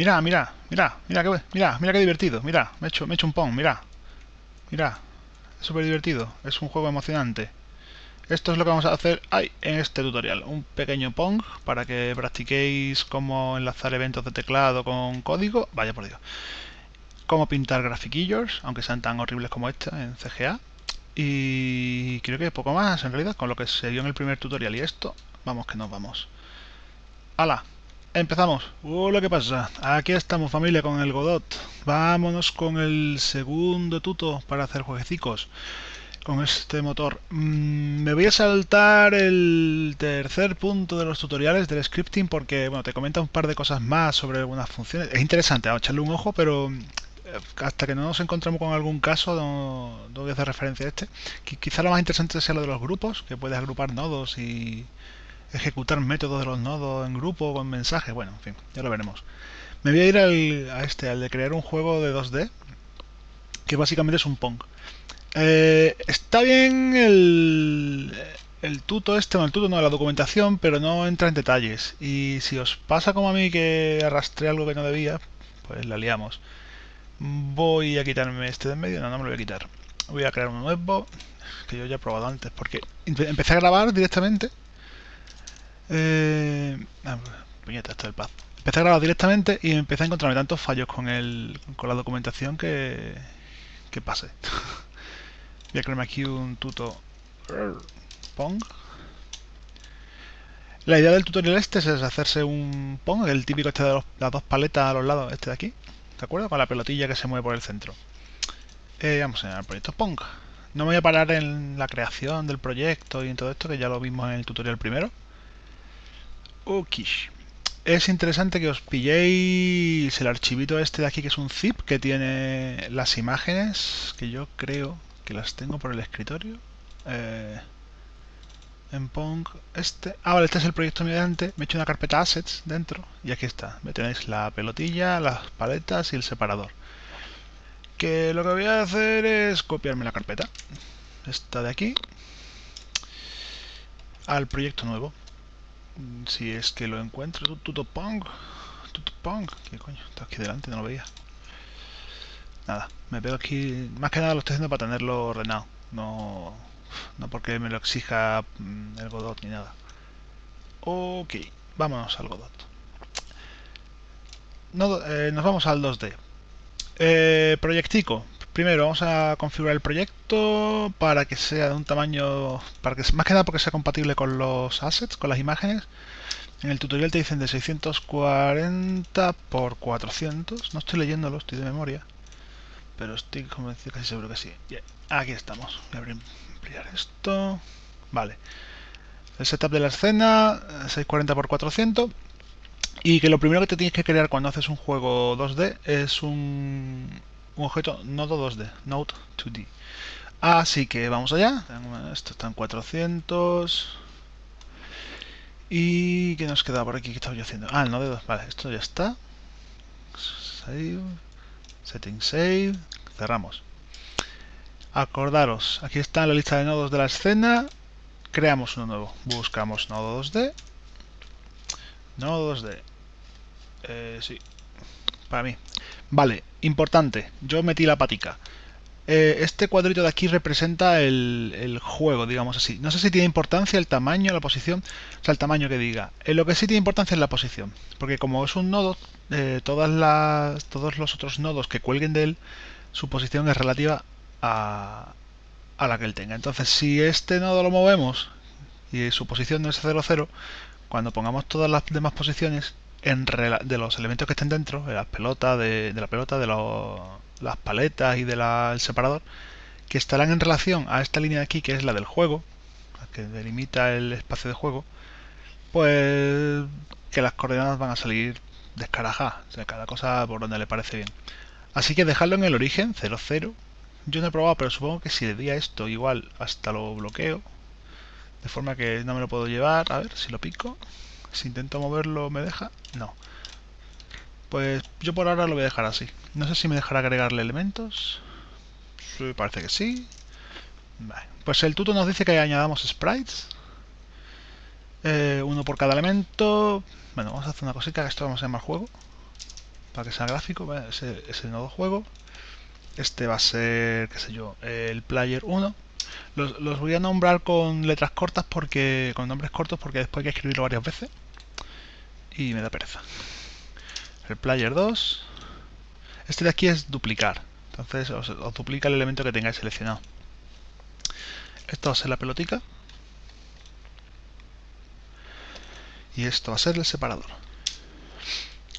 Mira, mira, mira, mira, qué, mira, mira qué divertido. Mira, me he hecho, me he hecho un pong, mira. Mira, es súper divertido. Es un juego emocionante. Esto es lo que vamos a hacer ahí en este tutorial. Un pequeño Pong para que practiquéis cómo enlazar eventos de teclado con código. Vaya por Dios. Cómo pintar grafiquillos, aunque sean tan horribles como este en CGA. Y creo que poco más en realidad, con lo que se vio en el primer tutorial y esto, vamos que nos vamos. ¡Hala! Empezamos. Hola, ¿qué pasa? Aquí estamos familia con el Godot. Vámonos con el segundo tuto para hacer jueguecicos con este motor. Mm, me voy a saltar el tercer punto de los tutoriales del scripting porque bueno, te comenta un par de cosas más sobre algunas funciones. Es interesante, a echarle un ojo, pero eh, hasta que no nos encontremos con algún caso no, voy a hacer referencia a este. Quizá lo más interesante sea lo de los grupos, que puedes agrupar nodos y ejecutar métodos de los nodos en grupo con mensajes. Bueno, en fin, ya lo veremos. Me voy a ir al, a este, al de crear un juego de 2D, que básicamente es un Pong. Eh, está bien el, el tuto este, no el tuto no, la documentación, pero no entra en detalles. Y si os pasa como a mí que arrastré algo que no debía, pues la liamos. Voy a quitarme este de en medio, no, no me lo voy a quitar. Voy a crear uno nuevo, que yo ya he probado antes, porque empecé a grabar directamente. Eh, ah, puñeta, esto del paz. Empecé a grabar directamente y empecé a encontrarme tantos fallos con, el, con la documentación que, que pasé. Voy a crearme aquí un tuto Pong. La idea del tutorial este es hacerse un Pong, el típico este de las dos paletas a los lados, este de aquí. ¿De acuerdo? Con la pelotilla que se mueve por el centro. Eh, vamos a el proyecto Pong. No me voy a parar en la creación del proyecto y en todo esto, que ya lo vimos en el tutorial primero. Ok. Es interesante que os pilléis el archivito este de aquí, que es un zip, que tiene las imágenes, que yo creo las tengo por el escritorio. Eh, en Pong este. Ah, vale, este es el proyecto mediante. Me he hecho una carpeta assets dentro y aquí está. Me tenéis la pelotilla, las paletas y el separador. Que lo que voy a hacer es copiarme la carpeta. Esta de aquí. Al proyecto nuevo. Si es que lo encuentro. Tutopong. Tutopong. ¿Qué coño? Está aquí delante, no lo veía. Nada, me veo aquí... Más que nada lo estoy haciendo para tenerlo ordenado. No, no porque me lo exija mm, el Godot ni nada. Ok, vámonos al Godot. Eh, nos vamos al 2D. Eh, proyectico. Primero vamos a configurar el proyecto para que sea de un tamaño... para que Más que nada porque sea compatible con los assets, con las imágenes. En el tutorial te dicen de 640 por 400. No estoy leyéndolo, estoy de memoria pero estoy convencido casi seguro que sí. Aquí estamos. Voy a ampliar esto. Vale. El setup de la escena, 640x400. Y que lo primero que te tienes que crear cuando haces un juego 2D es un, un objeto nodo 2D, Node 2D. Así que vamos allá. Esto está en 400. ¿Y qué nos queda por aquí? ¿Qué estaba yo haciendo? Ah, el nodo 2. Vale, esto ya está. Save. Setting Save, cerramos. Acordaros, aquí está la lista de nodos de la escena. Creamos uno nuevo. Buscamos nodo 2D. Nodo 2D. Eh, sí, para mí. Vale, importante. Yo metí la patica. Eh, este cuadrito de aquí representa el, juego, digamos así. No sé si tiene importancia el tamaño, la posición, o sea, el tamaño que diga. Eh, lo que sí tiene importancia es la posición, porque como es un nodo, eh, todas las, todos los otros nodos que cuelguen de él, su posición es relativa a, a la que él tenga. Entonces, si este nodo lo movemos y su posición no es 0, 0, cuando pongamos todas las demás posiciones en de los elementos que estén dentro, de las pelotas, de, de la pelota, de las paletas y del separador, que estarán en relación a esta línea de aquí, que es la del juego, que delimita el espacio de juego, pues que las coordenadas van a salir descarajadas, o sea, cada cosa por donde le parece bien. Así que dejarlo en el origen, 0, 0. Yo no he probado, pero supongo que si le di a esto igual hasta lo bloqueo, de forma que no me lo puedo llevar. A ver si lo pico. Si intento moverlo, ¿me deja? No. Pues yo por ahora lo voy a dejar así. No sé si me dejará agregarle elementos. Sí, parece que sí. Pues el tuto nos dice que añadamos sprites. Eh, uno por cada elemento. Bueno, vamos a hacer una cosita esto vamos a llamar juego. para que sea gráfico, ese es el nodo juego. Este va a ser, qué sé yo, el player 1. Los, los, voy a nombrar con letras cortas porque con nombres cortos porque después hay que escribirlo varias veces y me da pereza. El player 2. Este de aquí es duplicar. Entonces os, duplica el elemento que tengáis seleccionado. Esto va a ser la pelotica. Y esto va a ser el separador.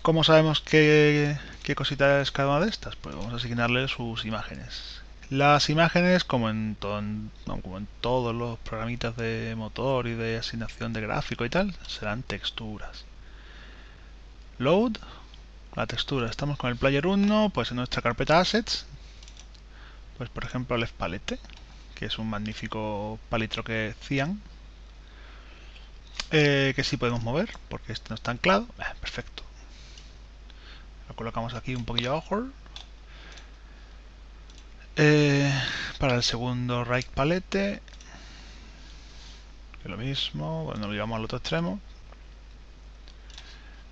¿Cómo sabemos qué, qué cosita es cada una de estas? Pues vamos a asignarle sus imágenes. Las imágenes, como en, como en todos los programitas de motor y de asignación de gráfico y tal, serán texturas. Load, la textura. Estamos con el player 1, pues en nuestra carpeta assets, pues por ejemplo left palette, que es un magnífico palitroque cian, eh, que sí podemos mover, porque este no está anclado. Eh, perfecto. Lo colocamos aquí un poquillo abajo. Eh, para el segundo right palette, que lo mismo, bueno, lo llevamos al otro extremo.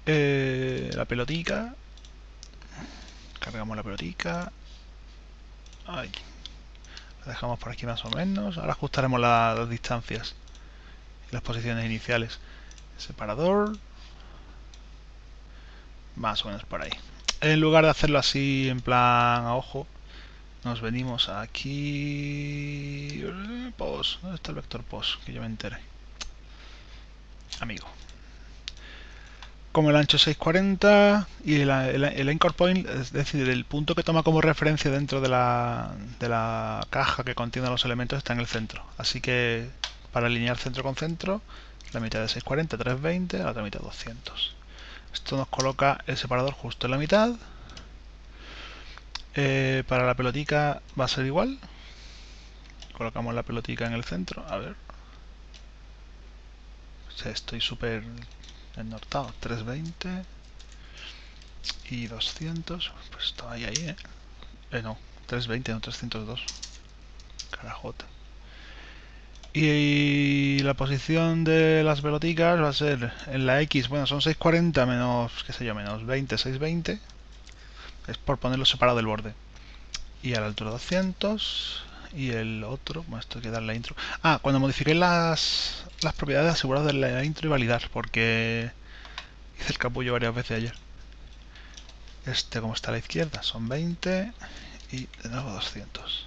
Eh, la pelotica. Cargamos la pelotica. Ahí. La dejamos por aquí más o menos. Ahora ajustaremos las distancias y las posiciones iniciales. Separador. Más o menos por ahí. En lugar de hacerlo así en plan a ojo, nos venimos aquí... Pos. ¿Dónde está el vector pos? Que yo me enteré. Amigo como el ancho 640 y el, el, anchor point, es decir, el punto que toma como referencia dentro de la, de la caja que contiene los elementos está en el centro. Así que para alinear centro con centro, la mitad de 640, 320, la otra mitad 200. Esto nos coloca el separador justo en la mitad. Eh, para la pelotica va a ser igual. Colocamos la pelotica en el centro. A ver. estoy súper nortado 320 y 200 pues está ahí ahí eh, eh no 320 no 302 carajota y, la posición de las peloticas va a ser en la X, bueno son 640 menos, qué sé yo, menos 20, 620 es por ponerlo separado del borde y a la altura 200 y el otro, bueno, esto hay que darle la intro. Ah, cuando modifiqué las, las propiedades asegurados de la intro y validar, porque hice el capullo varias veces ayer. Este como está a la izquierda son 20 y de nuevo 200.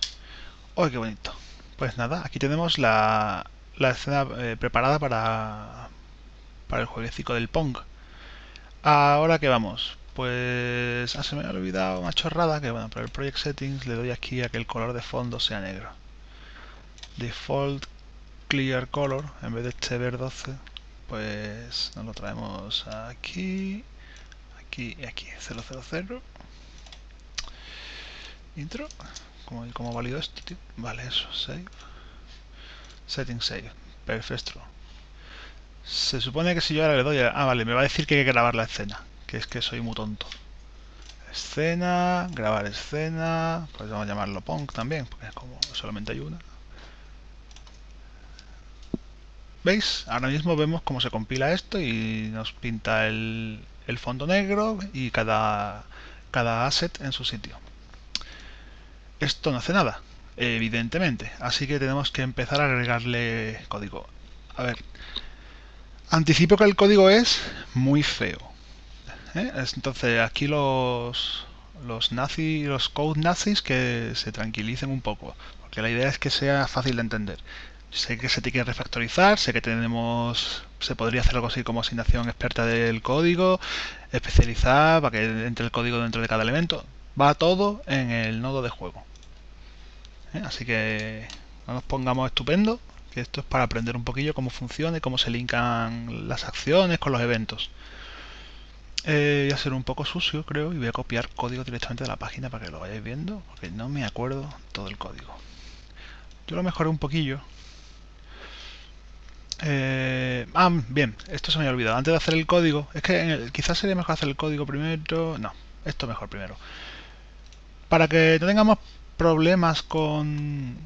¡Uy, qué bonito! Pues nada, aquí tenemos la, la escena eh, preparada para, para el jueguecito del Pong. Ahora que vamos, pues ah, se me ha olvidado una chorrada que bueno, para el Project Settings le doy aquí a que el color de fondo sea negro. Default Clear Color, en vez de este ver 12, pues nos lo traemos aquí, aquí y aquí, 000. Intro, ¿cómo, cómo valido esto, tío? Vale, eso, save. Settings save, perfecto. Se supone que si yo ahora le doy a... Ah, vale, me va a decir que hay que grabar la escena que es que soy muy tonto. Escena, grabar escena, a llamarlo Punk también, porque como solamente hay una. ¿Veis? Ahora mismo vemos cómo se compila esto y nos pinta el, el fondo negro y cada, cada asset en su sitio. Esto no hace nada, evidentemente, así que tenemos que empezar a agregarle código. A ver, anticipo que el código es muy feo ¿eh? Entonces aquí los, los nazis, los code nazis que se tranquilicen un poco, porque la idea es que sea fácil de entender. Sé que se tiene que refactorizar, sé que tenemos, se podría hacer algo así como asignación experta del código, especializar para que entre el código dentro de cada elemento. Va todo en el nodo de juego. ¿Eh? Así que no nos pongamos estupendo, que esto es para aprender un poquillo cómo funciona y cómo se linkan las acciones con los eventos. Eh, voy a ser un poco sucio, creo, y voy a copiar código directamente de la página para que lo vayáis viendo, porque no me acuerdo todo el código. Yo lo mejoré un poquillo. Eh, ah, bien, esto se me había olvidado. Antes de hacer el código, es que quizás sería mejor hacer el código primero. No, esto mejor primero. Para que no tengamos problemas con,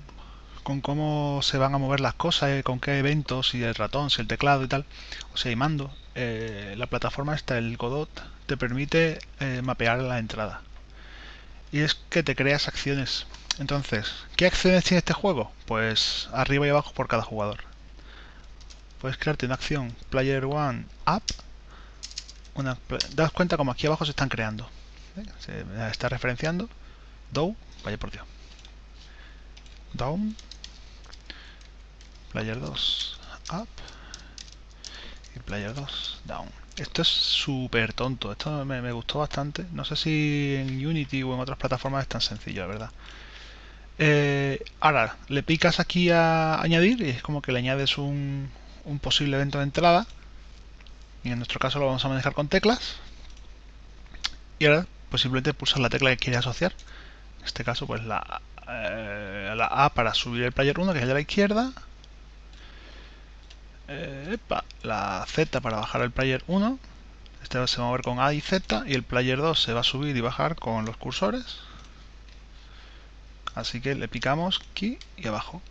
con cómo se van a mover las cosas, eh, con qué eventos, si el ratón, si el teclado y tal, o sea, y mando, eh, la plataforma esta, el Godot, te permite eh, mapear la entrada. Y es que te creas acciones. Entonces, ¿qué acciones tiene este juego? Pues arriba y abajo por cada jugador. Puedes crearte una acción Player One Up. Una, das cuenta como aquí abajo se están creando. Se está referenciando. Do, vaya por Dios. Down. Player 2 Up. Player 2 Down. Esto es súper tonto. Esto me, gustó bastante. No sé si en Unity o en otras plataformas es tan sencillo, la verdad. Eh, ahora, le picas aquí a añadir y es como que le añades un, posible evento de entrada. Y en nuestro caso lo vamos a manejar con teclas. Y ahora, pues simplemente pulsar la tecla que quiere asociar. En este caso, pues la, eh, la A para subir el player 1, que es el de la izquierda. Eh, la Z para bajar el player 1. Este se va a mover con A y Z. Y el player 2 se va a subir y bajar con los cursores. Así que le picamos aquí y abajo.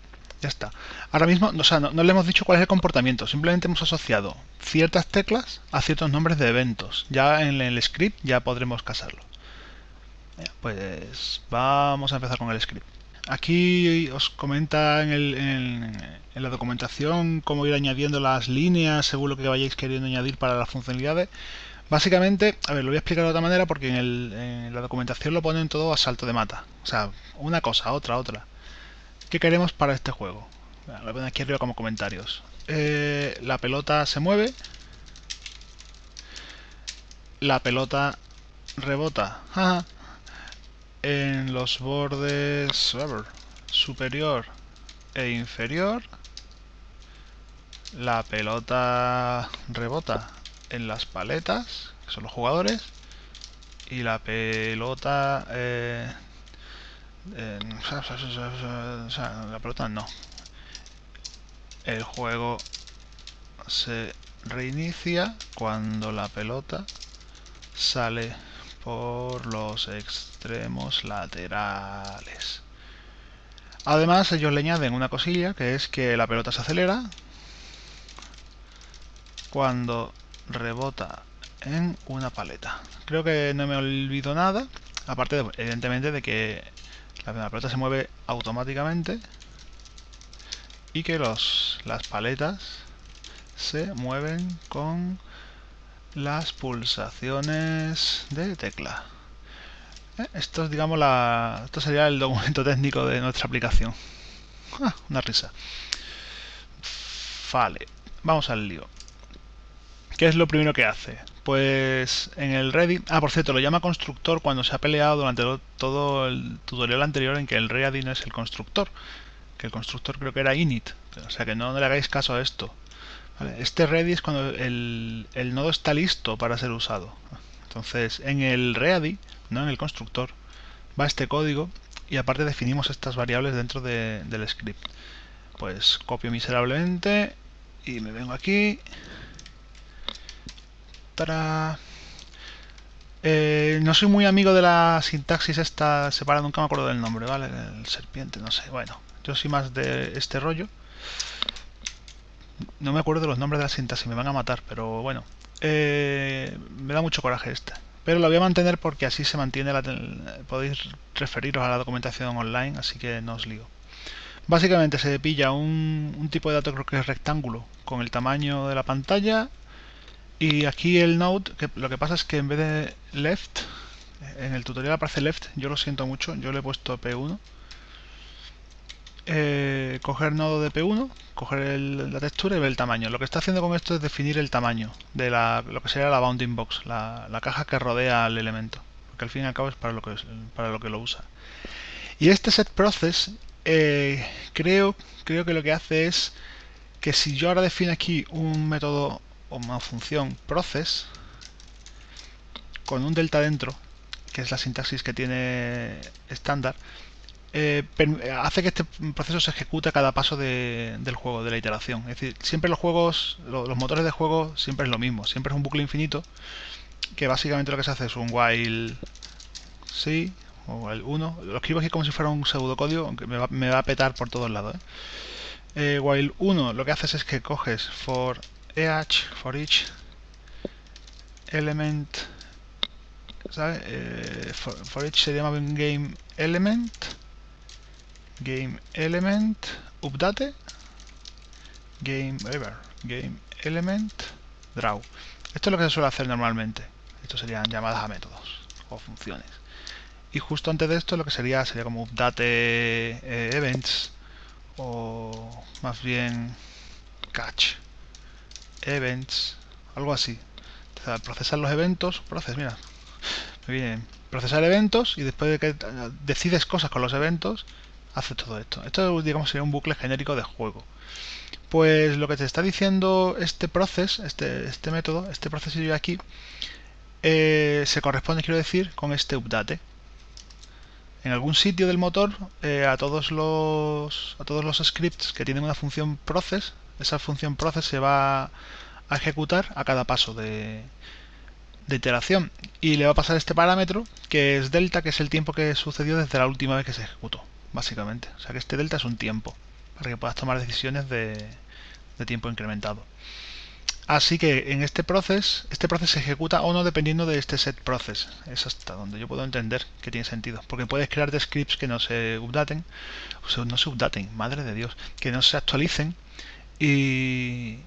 Ya está. Ahora mismo, o sea, no, le hemos dicho cuál es el comportamiento. Simplemente hemos asociado ciertas teclas a ciertos nombres de eventos. Ya en el script ya podremos casarlo. Pues vamos a empezar con el script. Aquí os comenta en, la documentación cómo ir añadiendo las líneas según lo que vayáis queriendo añadir para las funcionalidades. Básicamente, a ver, lo voy a explicar de otra manera porque en, la documentación lo ponen todo a salto de mata. O sea, una cosa, otra, otra. ¿Qué queremos para este juego? Lo poner aquí arriba como comentarios. Eh, la pelota se mueve. La pelota rebota en los bordes superior e inferior. La pelota rebota en las paletas, que son los jugadores, y la pelota... La pelota no. El juego se reinicia cuando la pelota sale por los extremos laterales. Además, ellos le añaden una cosilla, que es que la pelota se acelera cuando rebota en una paleta. Creo que no me olvido nada, aparte evidentemente de que la pelota se mueve automáticamente y que los, las paletas se mueven con las pulsaciones de tecla. Eh, esto es, digamos, la, esto sería el documento técnico de nuestra aplicación. Ah, una risa. Vale, vamos al lío. ¿Qué es lo primero que hace? Pues en el ready... Ah, por cierto, lo llama constructor cuando se ha peleado durante todo el tutorial anterior en que el ready no es el constructor. Que el constructor creo que era init. O sea que no, le hagáis caso a esto. Este ready es cuando el, nodo está listo para ser usado. Entonces, en el ready, no en el constructor, va este código y aparte definimos estas variables dentro del script. Pues copio miserablemente y me vengo aquí eh, no soy muy amigo de la sintaxis esta separada, nunca me acuerdo del nombre, ¿vale? El serpiente, no sé. Bueno, yo soy más de este rollo. No me acuerdo de los nombres de la sintaxis, me van a matar, pero bueno. Eh, me da mucho coraje este. Pero lo voy a mantener porque así se mantiene la... Podéis referiros a la documentación online, así que no os lío. Básicamente se pilla un, un tipo de dato creo que es rectángulo con el tamaño de la pantalla y aquí el node, que lo que pasa es que en vez de left, en el tutorial aparece left, yo lo siento mucho, yo le he puesto P1. Eh, coger nodo de P1, coger la textura y ver el tamaño. Lo que está haciendo con esto es definir el tamaño de la, lo que sería la bounding box, la, caja que rodea al elemento. Porque al fin y al cabo es para lo que, para lo, que lo usa. Y este set process eh, creo, creo que lo que hace es que si yo ahora defino aquí un método una función process con un delta dentro, que es la sintaxis que tiene estándar, eh, hace que este proceso se ejecute a cada paso del juego, de la iteración. Es decir, siempre los juegos, los motores de juego siempre es lo mismo, siempre es un bucle infinito, que básicamente lo que se hace es un while sí, o while 1. Lo escribo aquí como si fuera un pseudocódigo, aunque me va, me va a petar por todos lados. ¿eh? while 1 lo que haces es que coges for each, for each element, ¿sabes? for, each se llama game element, game element, update, game, ever, game element, draw. Esto es lo que se suele hacer normalmente. Esto serían llamadas a métodos o funciones. Y justo antes de esto lo que sería sería como update eh, events o más bien catch events, algo así. procesar los eventos, proces, mira, bien, procesar eventos y después de que decides cosas con los eventos, hace todo esto. Esto digamos sería un bucle genérico de juego. Pues lo que te está diciendo este proceso, este, este método, este proceso de aquí, eh, se corresponde, quiero decir, con este update. En algún sitio del motor, eh, a, todos los, a todos los scripts que tienen una función process, esa función process se va a ejecutar a cada paso de, de iteración y le va a pasar este parámetro que es delta, que es el tiempo que sucedió desde la última vez que se ejecutó, básicamente. O sea que este delta es un tiempo para que puedas tomar decisiones de, de tiempo incrementado. Así que en este proceso, este proceso se ejecuta o no dependiendo de este set process. Es hasta donde yo puedo entender que tiene sentido. Porque puedes crear scripts que no se updaten, o no se updaten, madre de Dios, que no se actualicen y,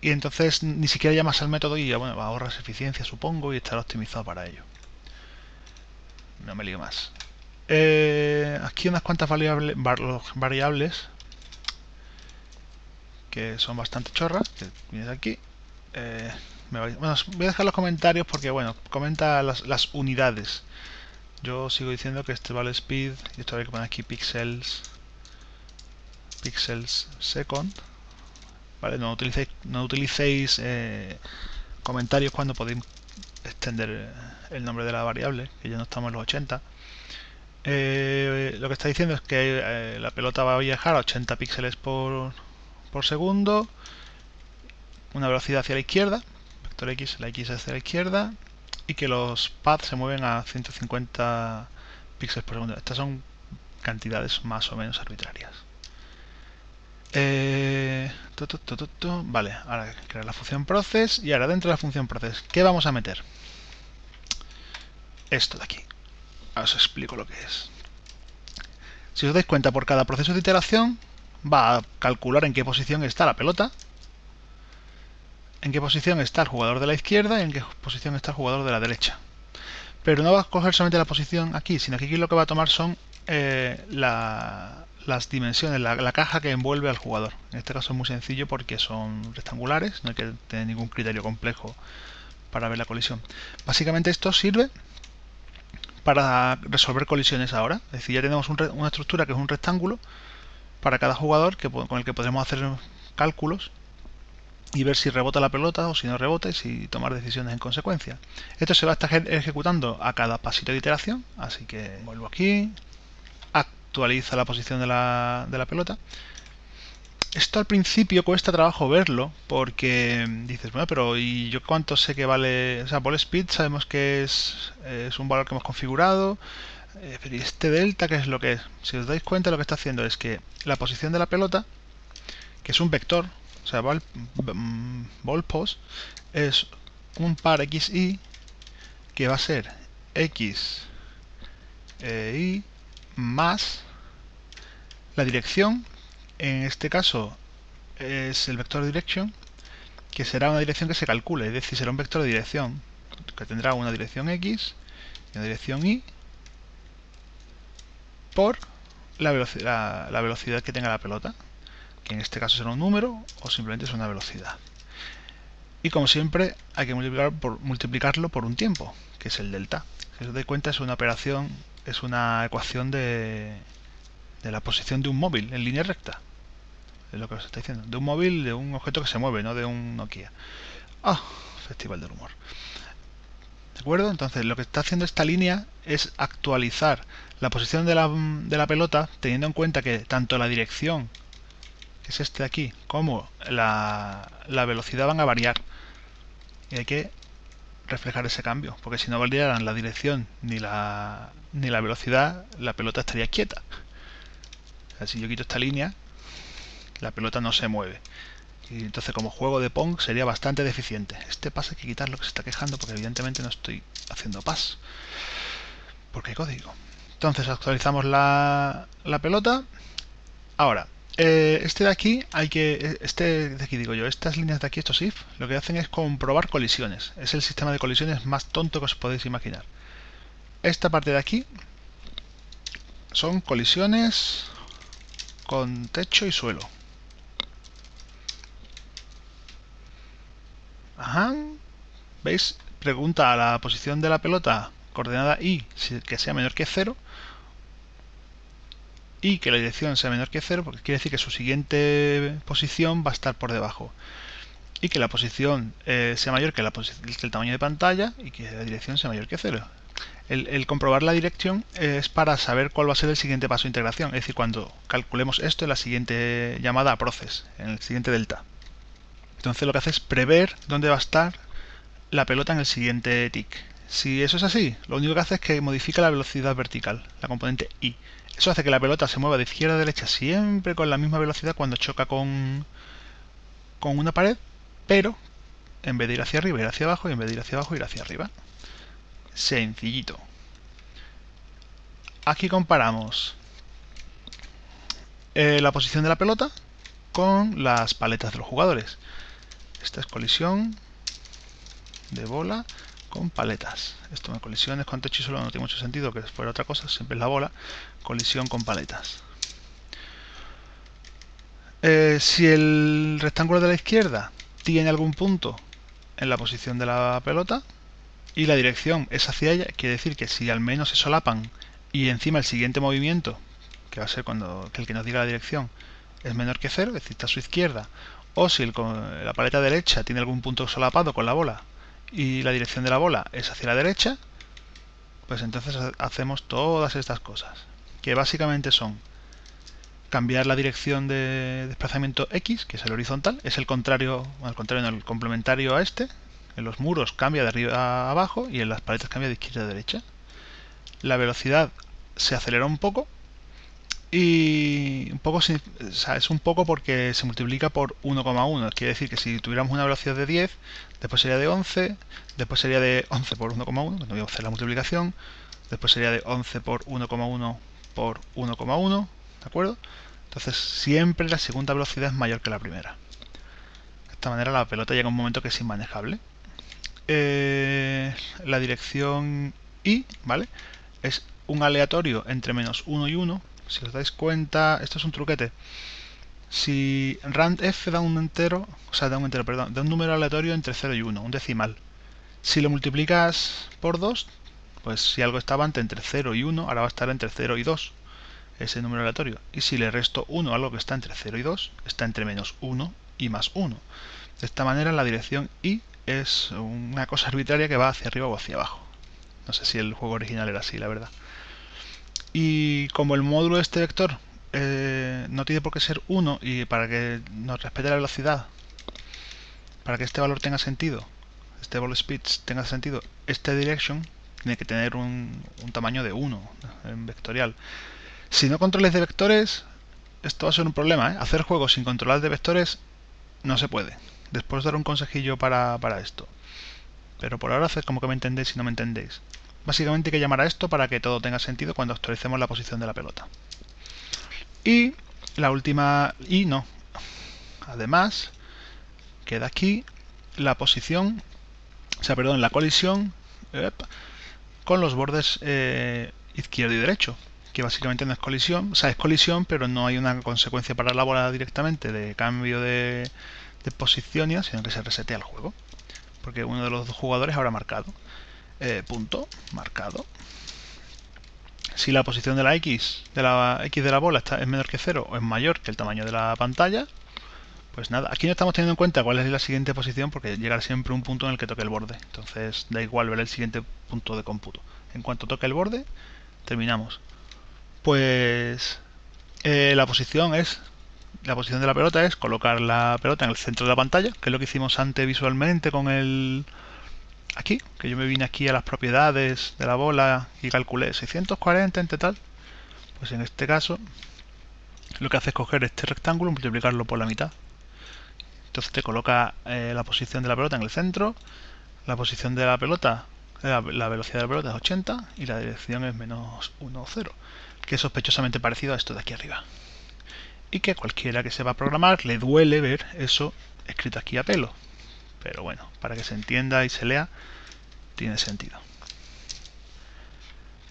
y entonces ni siquiera llamas al método y bueno, ahorras eficiencia supongo y estará optimizado para ello. No me lío más. Eh, aquí unas cuantas variables, variables que son bastante chorras, que vienes aquí eh, voy, bueno, voy a dejar los comentarios porque, bueno, comenta las, unidades. Yo sigo diciendo que este vale speed, y esto hay que poner aquí pixels, pixels second. Vale, no utilicéis, no utilicéis eh, comentarios cuando podéis extender el nombre de la variable, que ya no estamos en los 80. Lo que está diciendo es que la pelota va a viajar a 80 píxeles por, por segundo una velocidad hacia la izquierda, vector x, la x hacia la izquierda, y que los paths se mueven a 150 píxeles por segundo. Estas son cantidades más o menos arbitrarias. Eh, vale, ahora crear la función process y ahora dentro de la función process, ¿qué vamos a meter? Esto de aquí. Ahora os explico lo que es. Si os dais cuenta, por cada proceso de iteración va a calcular en qué posición está la pelota en qué posición está el jugador de la izquierda y en qué posición está el jugador de la derecha. Pero no va a coger solamente la posición aquí, sino que aquí lo que va a tomar son eh, las dimensiones, la, caja que envuelve al jugador. En este caso es muy sencillo porque son rectangulares, no hay que tener ningún criterio complejo para ver la colisión. Básicamente esto sirve para resolver colisiones ahora. Es decir, ya tenemos una estructura que es un rectángulo para cada jugador con el que podemos hacer cálculos y ver si rebota la pelota o si no rebota y si tomar decisiones en consecuencia. Esto se va a estar ejecutando a cada pasito de iteración, así que vuelvo aquí, actualiza la posición de la, de la pelota. Esto al principio cuesta trabajo verlo porque dices, bueno, pero ¿y yo cuánto sé que vale? O sea, ball speed sabemos que es, es un valor que hemos configurado, eh, pero ¿y este delta qué es lo que es? Si os dais cuenta lo que está haciendo es que la posición de la pelota, que es un vector, o sea, ball, ball post es un par xy que va a ser x e y más la dirección, en este caso es el vector direction, que será una dirección que se calcule, es decir, será un vector de dirección, que tendrá una dirección x y una dirección y por la velocidad, la velocidad que tenga la pelota que en este caso será un número o simplemente es una velocidad. Y como siempre hay que multiplicar por, multiplicarlo por un tiempo, que es el delta. Si os dais cuenta es una operación, es una ecuación de, de la posición de un móvil en línea recta. Es lo que os está diciendo. De un móvil, de un objeto que se mueve, no de un Nokia. Ah, Festival del Humor. ¿De acuerdo? Entonces lo que está haciendo esta línea es actualizar la posición de la, de la pelota teniendo en cuenta que tanto la dirección que es este de aquí, como la, velocidad van a variar. Y hay que reflejar ese cambio, porque si no validaran la dirección ni la, ni la velocidad, la pelota estaría quieta. Si yo quito esta línea, la pelota no se mueve. Y entonces como juego de Pong sería bastante deficiente. Este pase hay que quitarlo que se está quejando porque evidentemente no estoy haciendo pas. Porque hay código. Entonces actualizamos la, la pelota. Ahora, eh, este de aquí hay que. Este de aquí digo yo, estas líneas de aquí, estos if, lo que hacen es comprobar colisiones. Es el sistema de colisiones más tonto que os podéis imaginar. Esta parte de aquí son colisiones con techo y suelo. Ajá. ¿Veis? Pregunta a la posición de la pelota coordenada y que sea menor que 0 y que la dirección sea menor que 0 porque quiere decir que su siguiente posición va a estar por debajo y que la posición eh, sea mayor que, el tamaño de pantalla y que la dirección sea mayor que 0 el, comprobar la dirección es para saber cuál va a ser el siguiente paso de integración es decir, cuando calculemos esto en la siguiente llamada a process, en el siguiente delta entonces lo que hace es prever dónde va a estar la pelota en el siguiente tick. Si eso es así, lo único que hace es que modifica la velocidad vertical, la componente i. Eso hace que la pelota se mueva de izquierda a derecha siempre con la misma velocidad cuando choca con, con una pared, pero en vez de ir hacia arriba, ir hacia abajo, y en vez de ir hacia abajo, ir hacia arriba. Sencillito. Aquí comparamos eh, la posición de la pelota con las paletas de los jugadores. Esta es colisión de bola con paletas. Esto de colisiones con techo y suelo no tiene mucho sentido que fuera otra cosa, siempre es la bola. Colisión con paletas. Eh, si el rectángulo de la izquierda tiene algún punto en la posición de la pelota y la dirección es hacia ella, quiere decir que si al menos se solapan y encima el siguiente movimiento, que va a ser cuando el que nos diga la dirección, es menor que cero, es decir, está a su izquierda o si la paleta derecha tiene algún punto solapado con la bola y la dirección de la bola es hacia la derecha, pues entonces hacemos todas estas cosas, que básicamente son cambiar la dirección de desplazamiento X, que es el horizontal, es el contrario, al contrario, el complementario a este, en los muros cambia de arriba a abajo y en las paletas cambia de izquierda a derecha. La velocidad se acelera un poco y un poco es un poco porque se multiplica por 1,1 quiere decir que si tuviéramos una velocidad de 10 después sería de 11 después sería de 11 por 1,1 no voy a hacer la multiplicación después sería de 11 por 1,1 por 1,1 ¿de acuerdo? entonces siempre la segunda velocidad es mayor que la primera de esta manera la pelota llega a un momento que es inmanejable eh, la dirección y ¿vale? es un aleatorio entre menos 1 y 1 si os dais cuenta, esto es un truquete. Si randf da un entero, o sea, da un entero, perdón, da un número aleatorio entre 0 y 1, un decimal. Si lo multiplicas por 2, pues si algo estaba entre 0 y 1, ahora va a estar entre 0 y 2, ese número aleatorio. Y si le resto 1 a algo que está entre 0 y 2, está entre menos 1 y más 1. De esta manera la dirección y es una cosa arbitraria que va hacia arriba o hacia abajo. No sé si el juego original era así, la verdad. Y como el módulo de este vector eh, no tiene por qué ser 1 y para que nos respete la velocidad, para que este valor tenga sentido, este ball speed tenga sentido, este direction tiene que tener un, tamaño de 1 en vectorial. Si no controles de vectores, esto va a ser un problema. ¿eh? Hacer juegos sin controlar de vectores no se puede. Después dar un consejillo para, para esto. Pero por ahora haced como que me entendéis si no me entendéis. Básicamente hay que llamar a esto para que todo tenga sentido cuando actualicemos la posición de la pelota. Y la última... y no. Además, queda aquí la posición, o sea, perdón, la colisión con los bordes eh, izquierdo y derecho, que básicamente no es colisión, o sea, es colisión, pero no hay una consecuencia para la bola directamente de cambio de, de posición, sino que se resetea el juego, porque uno de los dos jugadores habrá marcado. Eh, punto marcado. Si la posición de la X de la X de la bola está, es menor que 0 o es mayor que el tamaño de la pantalla, pues nada, aquí no estamos teniendo en cuenta cuál es la siguiente posición porque llegará siempre un punto en el que toque el borde. Entonces da igual ver el siguiente punto de cómputo. En cuanto toque el borde, terminamos. Pues eh, la posición es la posición de la pelota es colocar la pelota en el centro de la pantalla, que es lo que hicimos antes visualmente con el aquí, que yo me vine aquí a las propiedades de la bola y calculé 640 entre tal, pues en este caso lo que hace es coger este rectángulo y multiplicarlo por la mitad. Entonces te coloca eh, la posición de la pelota en el centro, la posición de la pelota, la, velocidad de la pelota es 80 y la dirección es menos 1 o 0, que es sospechosamente parecido a esto de aquí arriba. Y que cualquiera que sepa programar le duele ver eso escrito aquí a pelo. Pero bueno, para que se entienda y se lea, tiene sentido.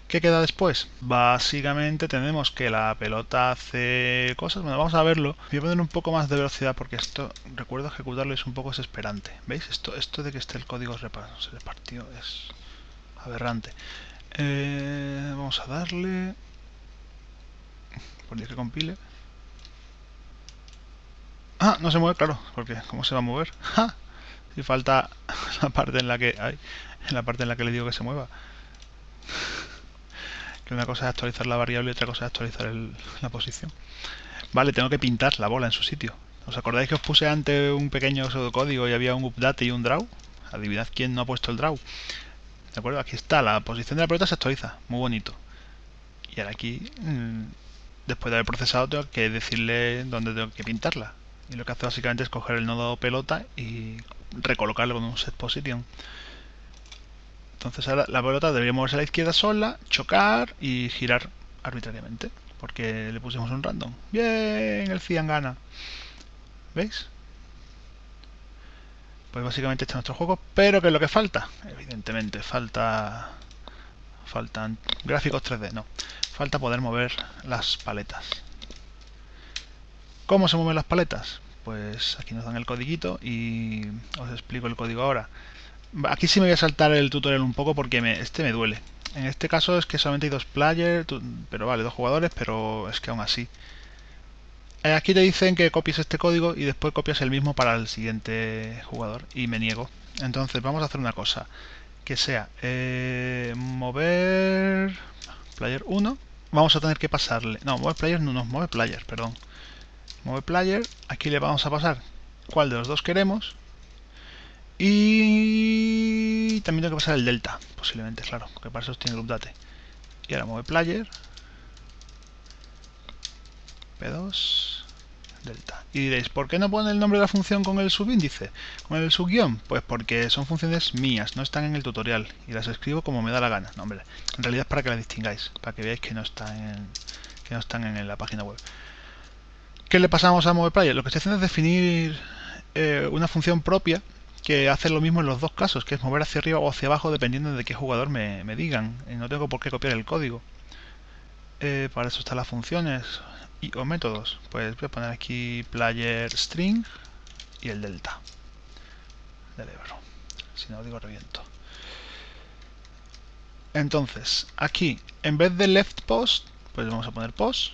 ¿Qué queda después? Básicamente tenemos que la pelota hace cosas. Bueno, vamos a verlo. Voy a poner un poco más de velocidad porque esto, recuerdo ejecutarlo es un poco desesperante. ¿Veis? Esto, esto de que esté el código repartido es aberrante. Eh, vamos a darle... Por que compile. Ah, no se mueve, claro, porque ¿cómo se va a mover? Si falta la parte en la que... Ay, en la parte en la que le digo que se mueva que una cosa es actualizar la variable y otra cosa es actualizar la posición. Vale, tengo que pintar la bola en su sitio. ¿Os acordáis que os puse antes un pequeño pseudocódigo y había un update y un draw? Adivinad quién no ha puesto el draw. ¿De acuerdo? Aquí está, la posición de la pelota se actualiza. Muy bonito. Y ahora aquí, mm, después de haber procesado, tengo que decirle dónde tengo que pintarla. Y lo que hace básicamente es coger el nodo pelota y recolocarlo con un set position. Entonces ahora la pelota debería moverse a la izquierda sola, chocar y girar arbitrariamente. Porque le pusimos un random. Bien, el Cian gana. ¿Veis? Pues básicamente este es nuestro juego. Pero ¿qué es lo que falta? Evidentemente, falta... Faltan gráficos 3D, no. Falta poder mover las paletas. ¿Cómo se mueven las paletas? Pues aquí nos dan el codiguito y os explico el código ahora. Aquí sí me voy a saltar el tutorial un poco porque me, este me duele. En este caso es que solamente hay dos players, pero vale, dos jugadores, pero es que aún así. Eh, aquí te dicen que copies este código y después copias el mismo para el siguiente jugador y me niego. Entonces vamos a hacer una cosa, que sea eh, mover player 1, vamos a tener que pasarle, no, mover player no, no, mover player, perdón. Mover player, aquí le vamos a pasar cuál de los dos queremos y también tengo que pasar el delta, posiblemente, claro, porque para eso tiene el update. Y ahora mueve player. P2 delta. Y diréis, ¿por qué no pone el nombre de la función con el subíndice? Con el subguión? Pues porque son funciones mías, no están en el tutorial. Y las escribo como me da la gana. No, hombre, en realidad es para que las distingáis, para que veáis que no están que no están en la página web. ¿Qué le pasamos a player? Lo que estoy haciendo es definir eh, una función propia que hace lo mismo en los dos casos, que es mover hacia arriba o hacia abajo dependiendo de qué jugador me, digan. Y no tengo por qué copiar el código. Eh, para eso están las funciones y o métodos. Pues voy a poner aquí player string y el delta del Ebro. Si no digo reviento. Entonces, aquí, en vez de left post, pues vamos a poner post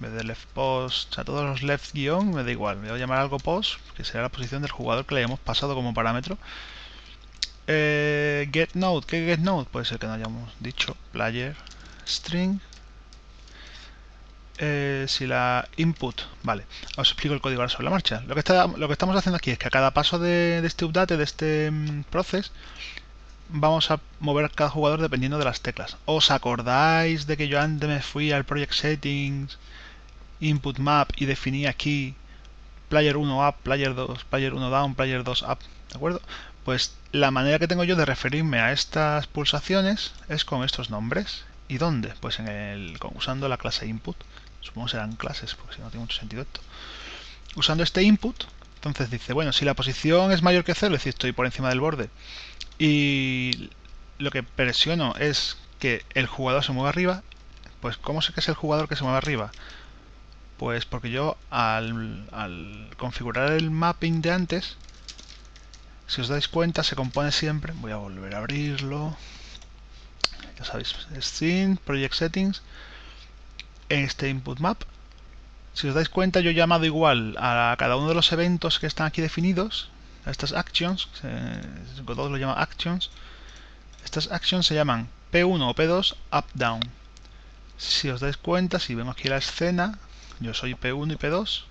en vez de left post, a todos los left guion me da igual, me voy a llamar algo post, que será la posición del jugador que le hayamos pasado como parámetro. Eh, get node, ¿qué get node? Puede ser que no hayamos dicho, player string. Eh, si la input, vale, os explico el código ahora sobre la marcha. Lo que, está, lo que estamos haciendo aquí es que a cada paso de, este update, de este mm, proceso, vamos a mover cada jugador dependiendo de las teclas. ¿Os acordáis de que yo antes me fui al project settings input map y definí aquí player 1 up, player 2, player 1 down, player 2 up, ¿de acuerdo? Pues la manera que tengo yo de referirme a estas pulsaciones es con estos nombres. ¿Y dónde? Pues en el, usando la clase input. Supongo que serán clases, porque si no tiene mucho sentido esto. Usando este input, entonces dice, bueno, si la posición es mayor que 0, es decir, estoy por encima del borde, y lo que presiono es que el jugador se mueva arriba, pues ¿cómo sé que es el jugador que se mueve arriba? Pues porque yo al, configurar el mapping de antes, si os dais cuenta, se compone siempre. Voy a volver a abrirlo. Ya sabéis, Scene, Project Settings, este input map. Si os dais cuenta, yo he llamado igual a cada uno de los eventos que están aquí definidos, a estas actions, todos lo llaman actions. Estas actions se llaman P1 o P2, up, down. Si os dais cuenta, si vemos aquí la escena, yo soy P1 y P2.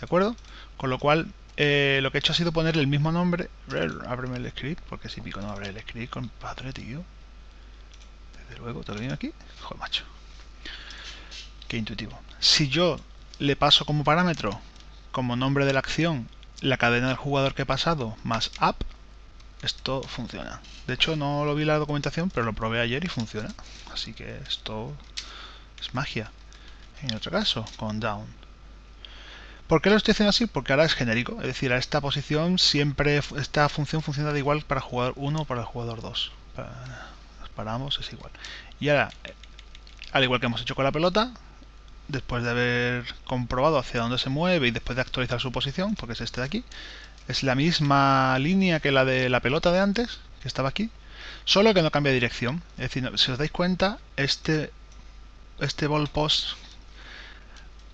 ¿De acuerdo? Con lo cual eh, lo que he hecho ha sido poner el mismo nombre. Ábreme el script, porque si pico no abre el script, compadre, tío. Desde luego, ¿te lo aquí? Joder, macho. Qué intuitivo. Si yo le paso como parámetro, como nombre de la acción, la cadena del jugador que he pasado más app, esto funciona. De hecho, no lo vi en la documentación, pero lo probé ayer y funciona. Así que esto es magia. En otro caso, con down. ¿Por qué lo estoy haciendo así? Porque ahora es genérico. Es decir, a esta posición siempre, esta función funciona de igual para jugador 1 o para el jugador 2. Para, ambos es igual. Y ahora, al igual que hemos hecho con la pelota, después de haber comprobado hacia dónde se mueve y después de actualizar su posición, porque es este de aquí, es la misma línea que la de la pelota de antes, que estaba aquí, solo que no cambia dirección. Es decir, si os dais cuenta, este, este ball post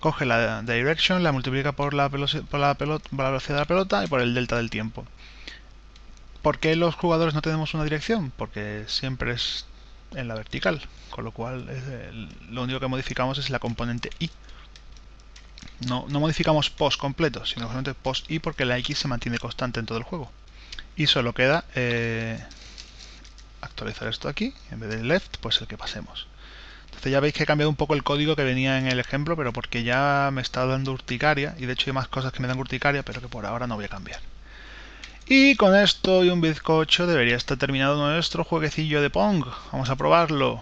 coge la direction, la multiplica por la, por la, velocidad de la pelota y por el delta del tiempo. ¿Por qué los jugadores no tenemos una dirección? Porque siempre es en la vertical, con lo cual lo único que modificamos es la componente i. No, no modificamos post completo, sino solamente post i porque la x se mantiene constante en todo el juego. Y solo queda eh, actualizar esto aquí, en vez de left, pues el que pasemos. Entonces ya veis que he cambiado un poco el código que venía en el ejemplo, pero porque ya me está dando urticaria, y de hecho hay más cosas que me dan urticaria, pero que por ahora no voy a cambiar. Y con esto y un bizcocho debería estar terminado nuestro jueguecillo de Pong. Vamos a probarlo.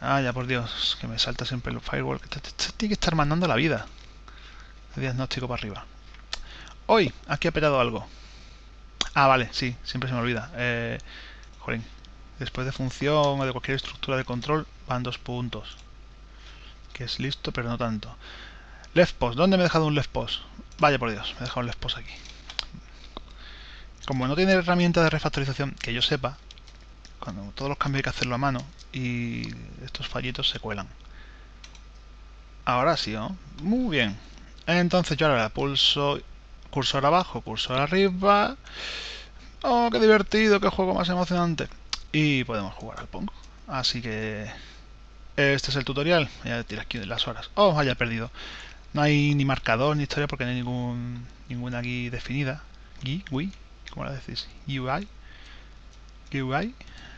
Ah, ya por Dios, que me salta siempre el firewall. Tiene que estar mandando la vida. El diagnóstico para arriba. Hoy, aquí ha petado algo. Ah, vale, sí, siempre se me olvida. Eh, después de función o de cualquier estructura de control van dos puntos. Que es listo, pero no tanto. Left post, ¿dónde me he dejado un left post? Vaya por Dios, me he dejado un left post aquí. Como no tiene herramienta de refactorización que yo sepa, cuando todos los cambios hay que hacerlo a mano y estos fallitos se cuelan. Ahora sí, ¿no? Muy bien. Entonces yo ahora pulso cursor abajo, cursor arriba. ¡Oh, qué divertido! ¡Qué juego más emocionante! Y podemos jugar al Pong. Así que este es el tutorial. Ya tira aquí las horas. Oh, haya perdido. No hay ni marcador ni historia porque no hay ningún, ninguna guía definida. GUI, GUI, ¿cómo la decís? UI, GUI,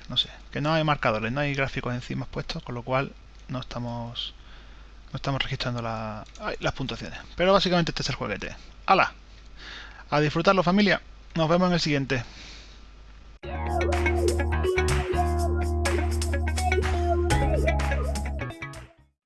no sé. Que no hay marcadores, no hay gráficos encima puestos, con lo cual no estamos no estamos registrando la, las puntuaciones. Pero básicamente este es el jueguete. ¡Hala! A disfrutarlo familia. Nos vemos en el siguiente.